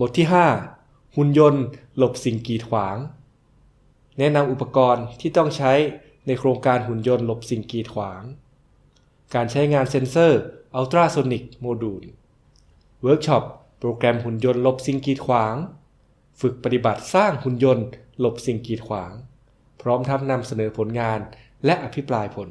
บทที่ 5 หุ่นยนต์ หลบสิ่งกีดขวาง แนะนำอุปกรณ์ที่ต้องใช้ในโครงการหุ่นยนต์หลบสิ่งกีดขวาง การใช้งานเซ็นเซอร์ ultrasonic module เวิร์กช็อป โปรแกรมหุ่นยนต์หลบสิ่งกีดขวาง ฝึกปฏิบัติสร้างหุ่นยนต์ หลบสิ่งกีดขวาง พร้อมทั้งนำเสนอผลงานและอภิปรายผล